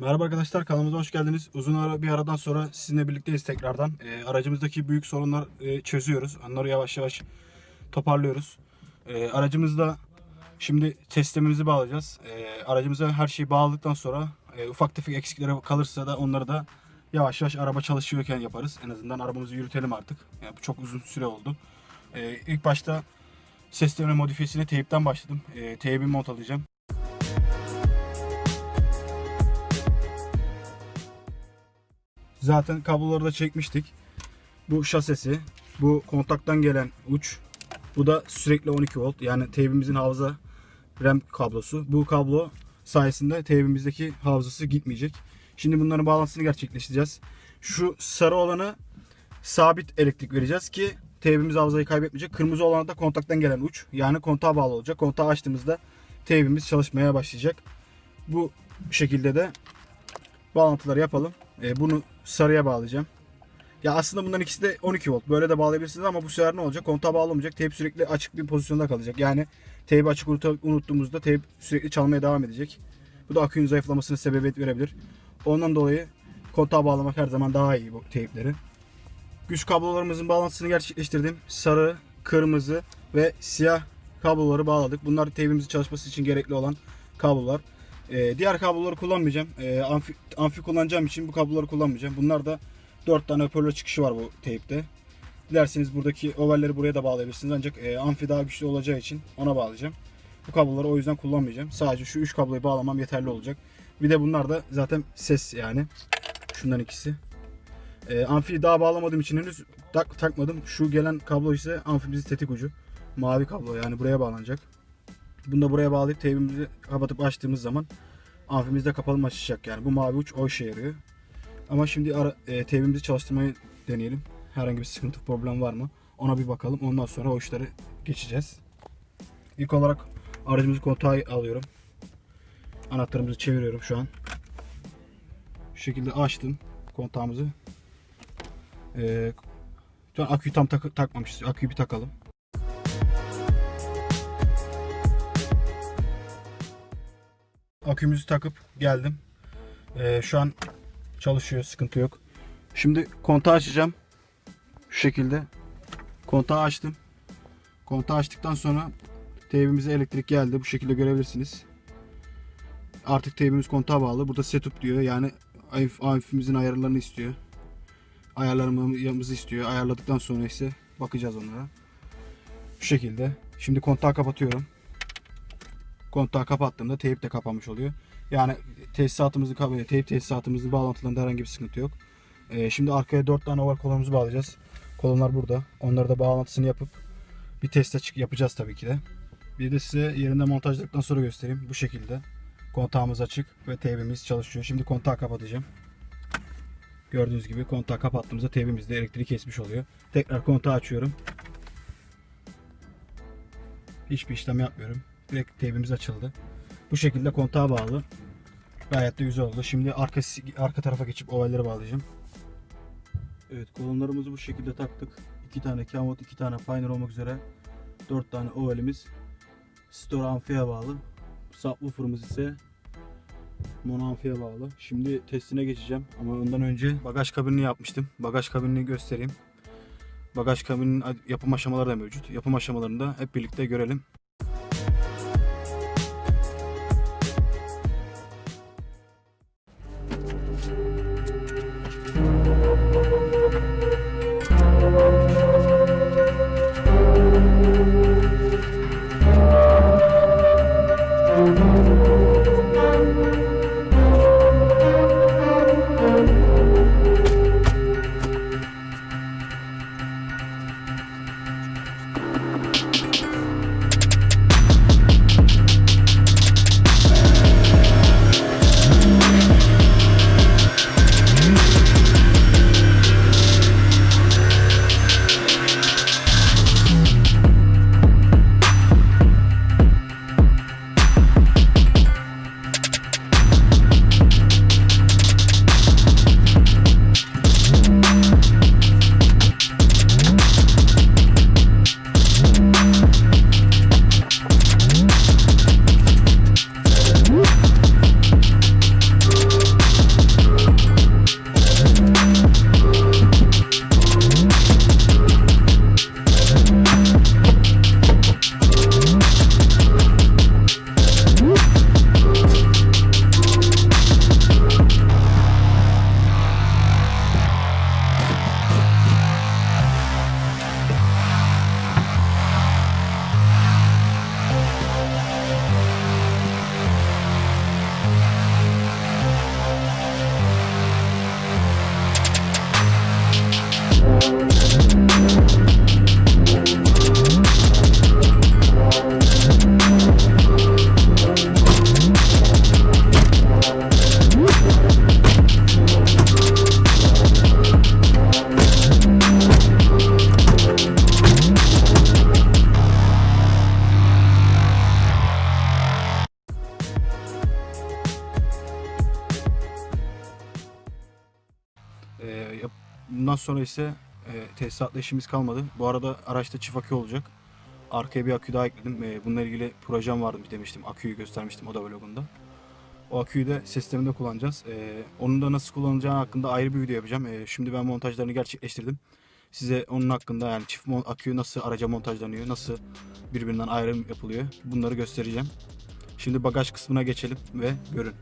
Merhaba arkadaşlar kanalımıza hoş geldiniz. Uzun ara, bir aradan sonra sizinle birlikteyiz tekrardan. Ee, aracımızdaki büyük sorunlar e, çözüyoruz. Onları yavaş yavaş toparlıyoruz. Ee, aracımızda şimdi testlerimizi bağlayacağız. Ee, aracımıza her şeyi bağladıktan sonra e, ufak tefek eksikleri kalırsa da onları da yavaş yavaş araba çalışıyorken yaparız. En azından arabamızı yürütelim artık. Yani bu çok uzun süre oldu. Ee, ilk başta sistemi modifiyesine teyipten başladım. Ee, teybi montalayacağım. Zaten kabloları da çekmiştik. Bu şasesi, bu kontaktan gelen uç, bu da sürekli 12 volt. Yani teybimizin hafıza RAM kablosu. Bu kablo sayesinde teybimizdeki hafızası gitmeyecek. Şimdi bunların bağlantısını gerçekleştireceğiz. Şu sarı olanı sabit elektrik vereceğiz ki teybimiz hafızayı kaybetmeyecek. Kırmızı olan da kontaktan gelen uç. Yani kontağa bağlı olacak. Kontağı açtığımızda teybimiz çalışmaya başlayacak. Bu şekilde de bağlantıları yapalım. E, bunu sarıya bağlayacağım. Ya aslında bunların ikisi de 12 volt. Böyle de bağlayabilirsiniz ama bu sefer ne olacak? Kontağa bağlamayacak. Teyp sürekli açık bir pozisyonda kalacak. Yani teybi açık unut- unuttuğumuzda teyp sürekli çalmaya devam edecek. Bu da akünün zayıflamasına sebebiyet verebilir. Ondan dolayı kontağa bağlamak her zaman daha iyi bu teypleri. Güç kablolarımızın bağlantısını gerçekleştirdim. Sarı, kırmızı ve siyah kabloları bağladık. Bunlar teybimizin çalışması için gerekli olan kablolar. Ee, diğer kabloları kullanmayacağım. Ee, amfi, amfi kullanacağım için bu kabloları kullanmayacağım. Bunlar da 4 tane hoparlör çıkışı var bu teypte. Dilerseniz buradaki ovalleri buraya da bağlayabilirsiniz. Ancak e, amfi daha güçlü olacağı için ona bağlayacağım. Bu kabloları o yüzden kullanmayacağım. Sadece şu 3 kabloyu bağlamam yeterli olacak. Bir de bunlar da zaten ses yani. Şundan ikisi. E, amfiyi daha bağlamadığım için henüz tak, takmadım. Şu gelen kablo ise amfimizin tetik ucu. Mavi kablo yani buraya bağlanacak. Bunu da buraya bağlayıp teybimizi kapatıp açtığımız zaman amfimiz de kapalı açacak yani. Bu mavi uç o işe yarıyor. Ama şimdi ara, e, teybimizi çalıştırmayı deneyelim. Herhangi bir sıkıntı problem var mı? Ona bir bakalım. Ondan sonra o işleri geçeceğiz. İlk olarak aracımızı kontağı alıyorum. Anahtarımızı çeviriyorum şu an. Şu şekilde açtım kontağımızı. Ee, şu an aküyü tam tak takmamışız. Aküyü bir takalım. Akümüzü takıp geldim. Ee, şu an çalışıyor. Sıkıntı yok. Şimdi kontağı açacağım. Şu şekilde. Kontağı açtım. Kontağı açtıktan sonra teybimize elektrik geldi. Bu şekilde görebilirsiniz. Artık teybimiz kontağa bağlı. Burada setup diyor. Yani amfimizin ayarlarını istiyor. Ayarlarımızı istiyor. Ayarladıktan sonra ise bakacağız onlara. Şu şekilde. Şimdi kontağı kapatıyorum. Kontağı kapattığımda teyp de kapanmış oluyor. Yani tesisatımızı teyp tesisatımızın bağlantılarında herhangi bir sıkıntı yok. Ee, şimdi arkaya 4 tane oval kolonumuzu bağlayacağız. Kolonlar burada. Onları da bağlantısını yapıp bir test açık yapacağız tabii ki de. Bir de size yerinde montajladıktan sonra göstereyim. Bu şekilde. Kontağımız açık ve teybimiz çalışıyor. Şimdi kontağı kapatacağım. Gördüğünüz gibi kontağı kapattığımızda teybimizde elektriği kesmiş oluyor. Tekrar kontağı açıyorum. Hiçbir işlem yapmıyorum. Direkt teybimiz açıldı. Bu şekilde kontağa bağlı. Gayet de güzel oldu. Şimdi arka, arka tarafa geçip ovalleri bağlayacağım. Evet kolonlarımızı bu şekilde taktık. 2 tane Camot, 2 tane Pioneer olmak üzere 4 tane ovalimiz Store amfiye bağlı. Subwoofer'ımız ise mono amfiye bağlı. Şimdi testine geçeceğim ama ondan önce bagaj kabinini yapmıştım. Bagaj kabinini göstereyim. Bagaj kabininin yapım aşamaları da mevcut. Yapım aşamalarını da hep birlikte görelim. Bundan sonra ise e, tesisatla işimiz kalmadı. Bu arada araçta çift akü olacak. Arkaya bir akü daha ekledim. E, bununla ilgili projem vardı demiştim. Aküyü göstermiştim o da vlogunda. O aküyü de sisteminde kullanacağız. E, onun da nasıl kullanılacağı hakkında ayrı bir video yapacağım. E, şimdi ben montajlarını gerçekleştirdim. Size onun hakkında yani çift akü nasıl araca montajlanıyor, nasıl birbirinden ayrım yapılıyor bunları göstereceğim. Şimdi bagaj kısmına geçelim ve görün.